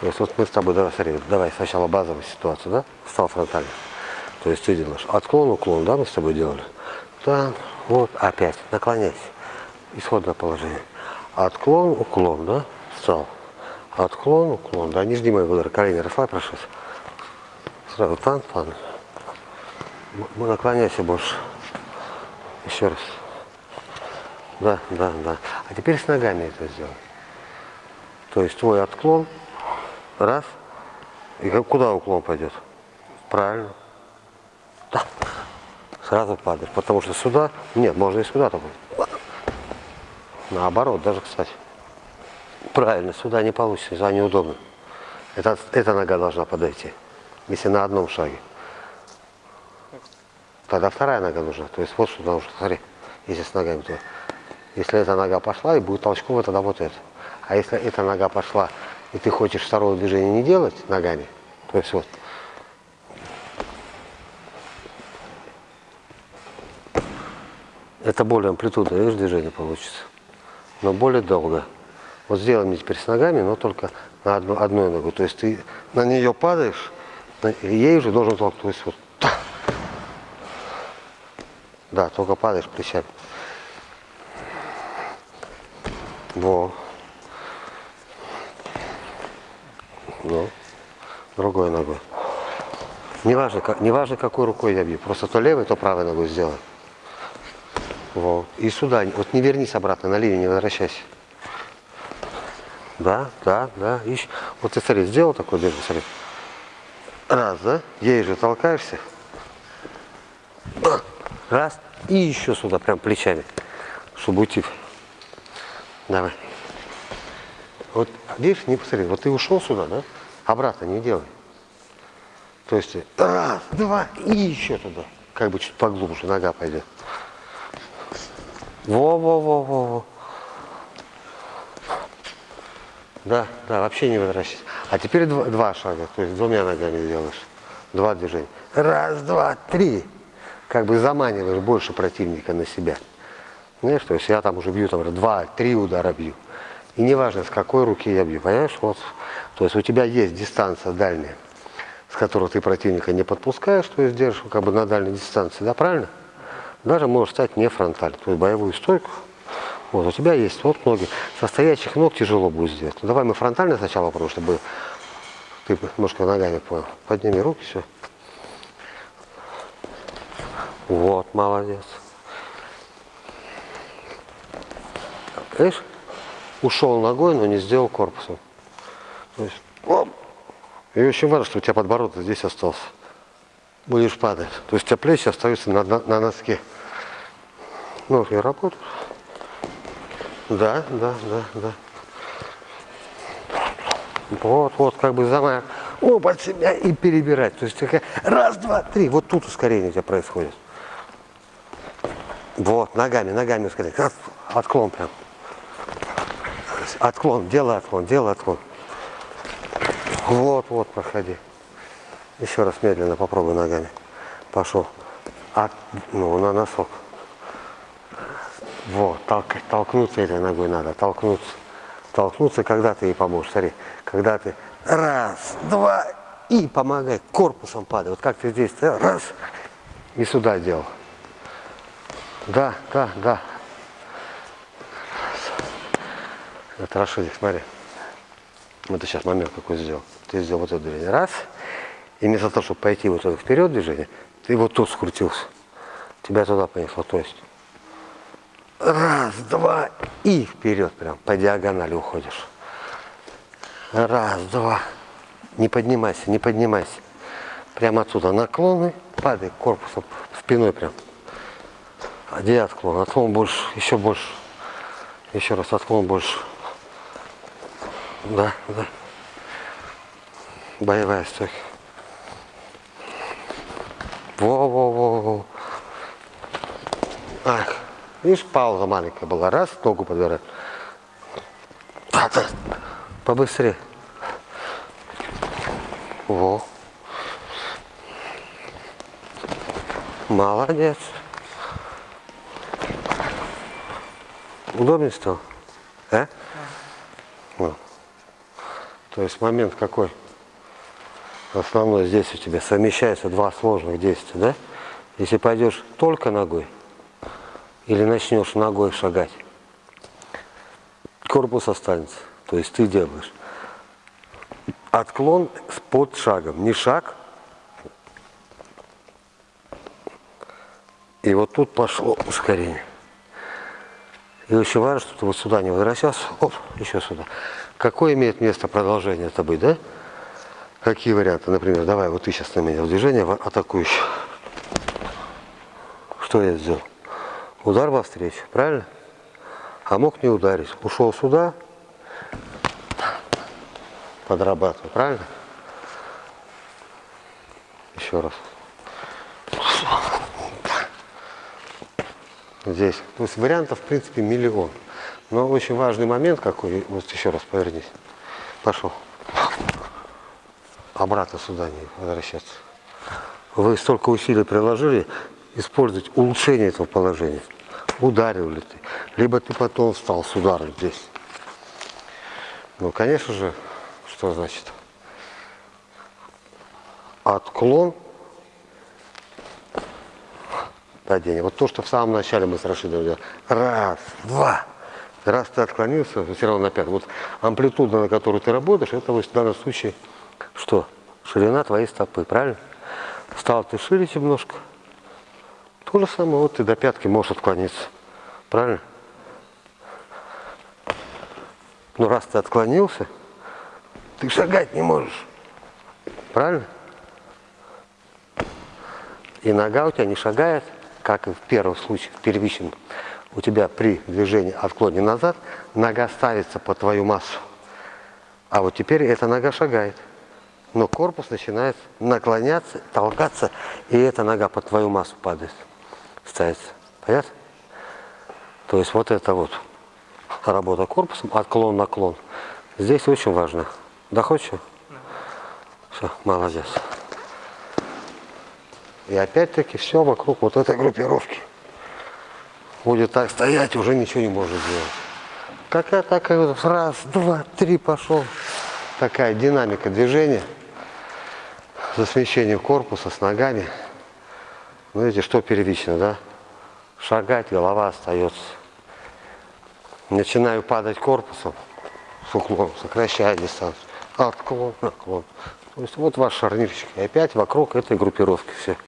То есть вот мы с тобой, давай, смотри, давай сначала базовую ситуацию, да? Встал фронтально. То есть ты делаешь отклон, уклон, да, мы с тобой делали? Да, вот, опять, наклоняйся. Исходное положение. Отклон, уклон, да? Встал. Отклон, уклон, да, не жди моего удара, колени расслабь, прошу. Сразу тан, тан. Наклоняйся больше. Еще раз. Да, да, да. А теперь с ногами это сделай. То есть твой отклон, раз, и куда уклон пойдет? Правильно. Да. Сразу падаешь, потому что сюда, нет, можно и сюда только. Наоборот, даже, кстати. Правильно, сюда не получится, сюда неудобно. Это, эта нога должна подойти, если на одном шаге. Тогда вторая нога нужна. То есть вот сюда нужно, смотри, если с ногами то. Если эта нога пошла, и будет толчково, тогда вот это. А если эта нога пошла, и ты хочешь второго движения не делать ногами, то есть вот. Это более амплитудное, видишь, движение получится. Но более долго. Вот сделай мне теперь с ногами, но только на одну, одной ногу. То есть ты на нее падаешь, ей же должен толкнуть. То есть вот. Да, только падаешь плечами. Во. Ну, другой ногой. Неважно, как, неважно, какой рукой я бью. Просто то левой, то правой ногой сделай. Во. И сюда. Вот не вернись обратно, на линию не возвращайся. Да, да, да. Ищ. Вот ты смотри, сделал такой движение, смотри. Раз, да? Ей же толкаешься. Раз. И еще сюда, прям плечами. Уйти. Давай. Вот видишь, не посмотри, вот ты ушел сюда, да? Обратно не делай. То есть раз, два и еще туда. Как бы чуть поглубже нога пойдет. Во-во-во-во-во. Да, да, вообще не возвращайся. А теперь два, два шага, то есть двумя ногами делаешь. Два движения. Раз, два, три. Как бы заманиваешь больше противника на себя. Знаешь, то есть я там уже бью, там, два, три удара бью. И неважно, с какой руки я бью, понимаешь? Вот. То есть у тебя есть дистанция дальняя, с которой ты противника не подпускаешь, то есть держишь как бы на дальней дистанции, да, правильно? Даже можешь стать не фронтально, то есть боевую стойку. Вот, у тебя есть вот ноги. Со стоячих ног тяжело будет сделать. Ну, давай мы фронтально сначала попробуем, чтобы ты немножко ногами понял. Подними руки, все. Вот, молодец. Видишь? Ушел ногой, но не сделал корпусом. То есть, оп. И очень важно, что у тебя подбородок здесь остался. Будешь падать. То есть у тебя плечи остаются на, на, на носке. Ноги работают. Да, да, да, да. Вот, вот, как бы замах. О, под себя и перебирать. То есть такая раз, два, три. Вот тут ускорение у тебя происходит. Вот, ногами, ногами ускорение. Отклон прям. Отклон, делай отклон, делай отклон. Вот, вот, проходи. Еще раз медленно попробуй ногами. Пошел. От, ну, на носок. Вот, толк, толкнуться этой ногой надо, толкнуться. Толкнуться, когда ты ей поможешь. Смотри, когда ты раз, два, и помогай, корпусом падай. Вот как ты здесь, раз, и сюда делал. Да, да, да. Это Рашидик, смотри. Вот ты сейчас момент какой сделал. Ты сделал вот это движение. Раз. И вместо того, чтобы пойти вот это вперед движение, ты вот тут скрутился. Тебя туда понесло. То есть раз, два и вперед прям по диагонали уходишь. Раз, два. Не поднимайся, не поднимайся. Прямо отсюда наклоны, падай корпусом, спиной прям. Где отклон? Отклон больше, еще больше. Еще раз отклон больше. Да, да. Боевая стойка. Во-во-во-во. Ах, видишь, пауза маленькая была. Раз, ногу подбирать. Побыстрее. Во. Молодец. Удобнее стало? А? То есть момент какой? Основной здесь у тебя совмещаются два сложных действия, да? Если пойдешь только ногой, или начнешь ногой шагать, корпус останется. То есть ты делаешь отклон под шагом. Не шаг. И вот тут пошло ускорение. И очень важно, что ты вот сюда не возвращался. Оп, еще сюда. Какое имеет место продолжение это быть, да? Какие варианты? Например, давай, вот ты сейчас на меня в движение атакующий. Что я сделал? Удар во встречу, правильно? А мог не ударить. Ушел сюда, подрабатываю, правильно? Еще раз. Здесь. То есть вариантов, в принципе, миллион. Но очень важный момент какой, вот еще раз повернись. Пошел. Обратно сюда не возвращаться. Вы столько усилий приложили, использовать улучшение этого положения. Ударил ли ты? Либо ты потом встал с ударом здесь. Ну, конечно же, что значит? Отклон падение. Вот то, что в самом начале мы с Рашидом делали. Раз, два. Раз ты отклонился, все равно на пятый. Вот амплитуда, на которую ты работаешь, это в данном случае что? Ширина твоей стопы, правильно? Стал ты шире немножко. То же самое, вот ты до пятки можешь отклониться. Правильно? Но раз ты отклонился, ты шагать не можешь. Правильно? И нога у тебя не шагает, как и в первом случае, в первичном. У тебя при движении отклоне назад нога ставится по твою массу. А вот теперь эта нога шагает. Но корпус начинает наклоняться, толкаться, и эта нога под твою массу падает, ставится. Понятно? То есть вот это вот работа корпусом, отклон-наклон. Здесь очень важно. Доходчиво? Да. Все, молодец. И опять-таки все вокруг вот этой группировки. Будет так стоять, уже ничего не может сделать. Какая такая вот раз, два, три пошел. Такая динамика движения. За смещением корпуса с ногами. Ну, видите, что первично, да? Шагать, голова остается. Начинаю падать корпусом с уклоном, сокращая дистанцию отклон, наклон. То есть вот ваш шарнирчик. И опять вокруг этой группировки все.